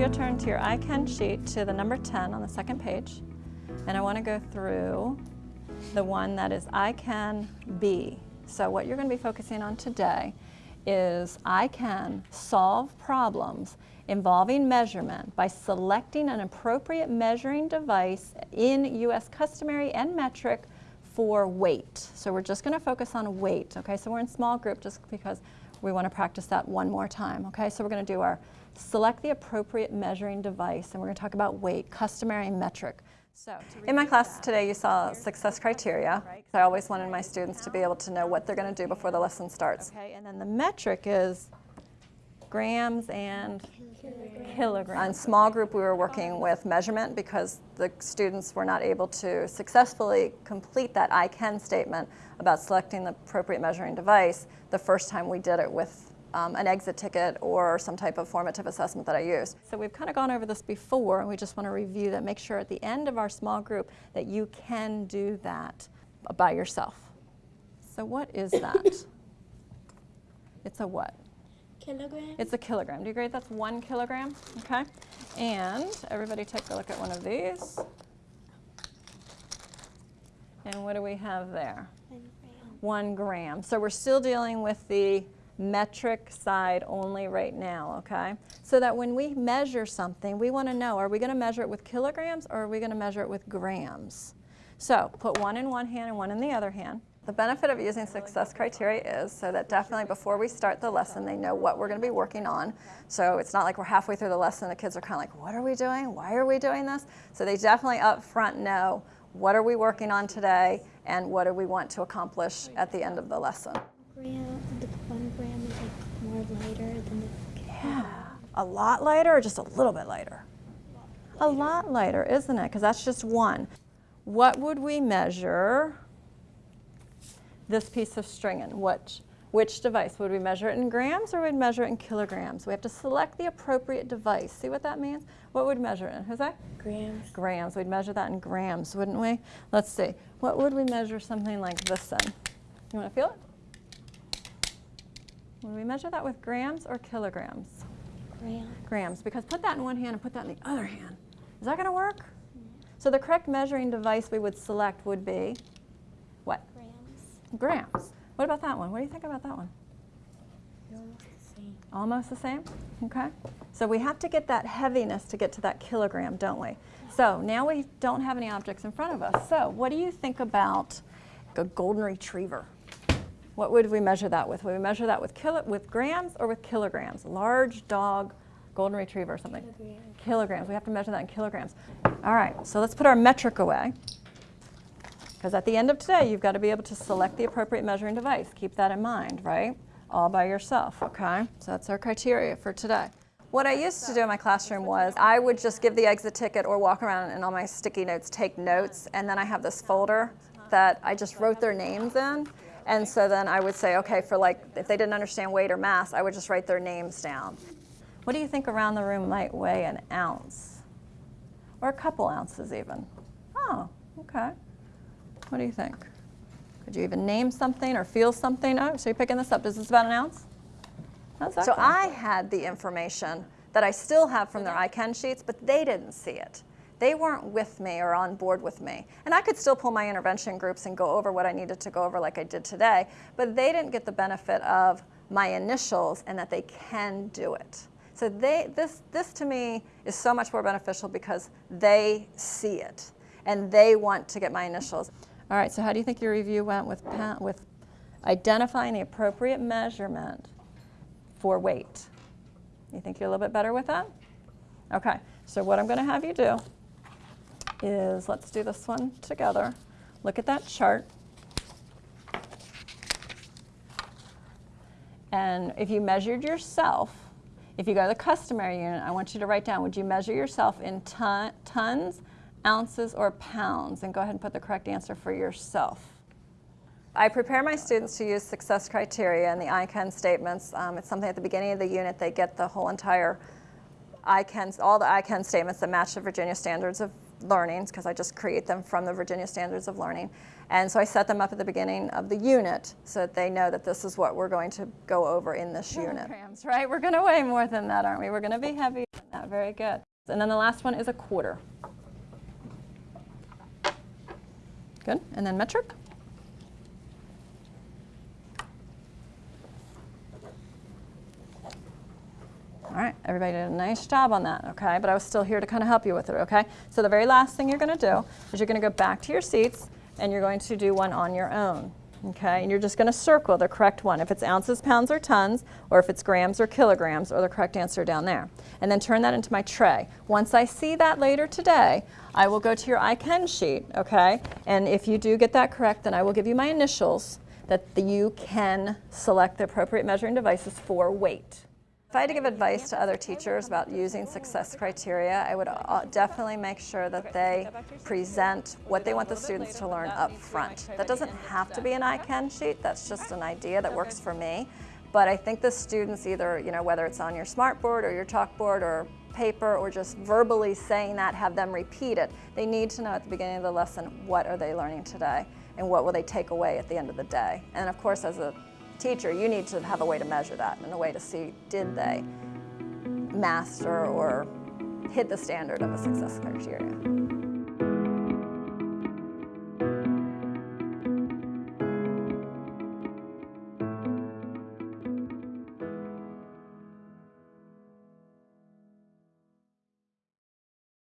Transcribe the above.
you'll turn to your I Can sheet to the number 10 on the second page, and I want to go through the one that is I Can Be. So what you're going to be focusing on today is I can solve problems involving measurement by selecting an appropriate measuring device in U.S. customary and metric for weight. So we're just going to focus on weight, okay? So we're in small group just because we want to practice that one more time, okay? So we're going to do our select the appropriate measuring device and we're going to talk about weight, customary metric. So in my class that, today you saw success criteria. Right? I always wanted my students to be able to know what they're going to do before the lesson starts. Okay, and then the metric is grams and kilograms. In small group we were working with measurement because the students were not able to successfully complete that I can statement about selecting the appropriate measuring device the first time we did it with um, an exit ticket or some type of formative assessment that I use. So we've kind of gone over this before and we just want to review that, make sure at the end of our small group that you can do that by yourself. So what is that? it's a what? Kilogram? It's a kilogram. Do you agree that's one kilogram? Okay. And everybody take a look at one of these. And what do we have there? One gram. One gram. So we're still dealing with the metric side only right now, okay? So that when we measure something, we want to know, are we going to measure it with kilograms or are we going to measure it with grams? So put one in one hand and one in the other hand. The benefit of using success criteria is so that definitely before we start the lesson, they know what we're going to be working on. So it's not like we're halfway through the lesson, the kids are kind of like, what are we doing? Why are we doing this? So they definitely up front know what are we working on today and what do we want to accomplish at the end of the lesson the one gram is like more lighter than the Yeah, a lot lighter or just a little bit lighter? A lot lighter, isn't it? Because that's just one. What would we measure this piece of string in? Which, which device? Would we measure it in grams or would we measure it in kilograms? We have to select the appropriate device. See what that means? What would we measure it in? Jose? grams. Grams. We'd measure that in grams, wouldn't we? Let's see. What would we measure something like this in? You want to feel it? Would we measure that with grams or kilograms? Grams. Grams, because put that in one hand and put that in the other hand. Is that going to work? So the correct measuring device we would select would be what? Grams. Grams. What about that one? What do you think about that one? Almost the same. Almost the same? Okay. So we have to get that heaviness to get to that kilogram, don't we? So now we don't have any objects in front of us. So what do you think about a golden retriever? What would we measure that with? Would we measure that with, kilo with grams or with kilograms? Large dog, golden retriever or something? Kilograms. Kilograms. We have to measure that in kilograms. All right, so let's put our metric away. Because at the end of today, you've got to be able to select the appropriate measuring device. Keep that in mind, right? All by yourself, okay? So that's our criteria for today. What I used to do in my classroom was I would just give the exit ticket or walk around and on my sticky notes take notes and then I have this folder that I just wrote their names in and so then I would say, okay, for like, if they didn't understand weight or mass, I would just write their names down. What do you think around the room might weigh an ounce? Or a couple ounces even? Oh, okay. What do you think? Could you even name something or feel something? Oh, so you're picking this up. Is this about an ounce? That's so I had the information that I still have from their I can sheets, but they didn't see it. They weren't with me or on board with me. And I could still pull my intervention groups and go over what I needed to go over like I did today, but they didn't get the benefit of my initials and that they can do it. So they, this, this to me is so much more beneficial because they see it and they want to get my initials. All right, so how do you think your review went with, with identifying the appropriate measurement for weight? You think you're a little bit better with that? Okay, so what I'm going to have you do is, let's do this one together. Look at that chart. And if you measured yourself, if you go to the customary unit, I want you to write down, would you measure yourself in ton, tons, ounces, or pounds? And go ahead and put the correct answer for yourself. I prepare my students to use success criteria and the I can statements. Um, it's something at the beginning of the unit, they get the whole entire I can, all the I can statements that match the Virginia Standards of Learning, because I just create them from the Virginia Standards of Learning. And so I set them up at the beginning of the unit so that they know that this is what we're going to go over in this unit. Kilograms, right? We're going to weigh more than that, aren't we? We're going to be heavier than that. Very good. And then the last one is a quarter. Good. And then metric. Everybody did a nice job on that, okay? But I was still here to kind of help you with it, okay? So the very last thing you're going to do is you're going to go back to your seats and you're going to do one on your own, okay? And you're just going to circle the correct one. If it's ounces, pounds, or tons, or if it's grams or kilograms, or the correct answer down there. And then turn that into my tray. Once I see that later today, I will go to your I can sheet, okay? And if you do get that correct, then I will give you my initials that you can select the appropriate measuring devices for weight. If I had to give advice to other teachers about using success criteria, I would uh, definitely make sure that they present what they want the students to learn up front. That doesn't have to be an I can sheet, that's just an idea that works for me. But I think the students either, you know, whether it's on your smartboard or your chalkboard or paper or just verbally saying that, have them repeat it. They need to know at the beginning of the lesson what are they learning today and what will they take away at the end of the day. And of course, as a teacher, you need to have a way to measure that and a way to see did they master or hit the standard of a success criteria.